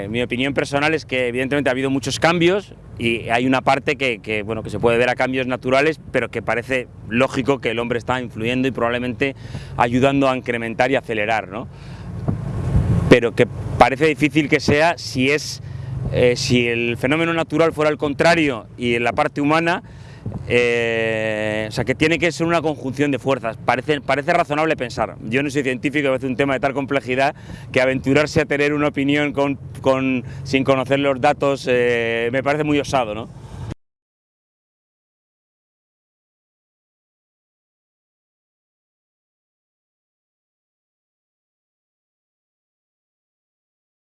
Eh, mi opinión personal es que evidentemente ha habido muchos cambios y hay una parte que, bueno, que se puede ver a cambios naturales, pero que parece lógico que el hombre está influyendo y probablemente ayudando a incrementar y acelerar, ¿no? Pero que parece difícil que sea si es eh, si el fenómeno natural fuera el contrario y en la parte humana eh, o sea, que tiene que ser una conjunción de fuerzas. Parece, parece razonable pensar. Yo no soy científico, a veces un tema de tal complejidad que aventurarse a tener una opinión sin conocer los datos eh, me parece muy osado, ¿no?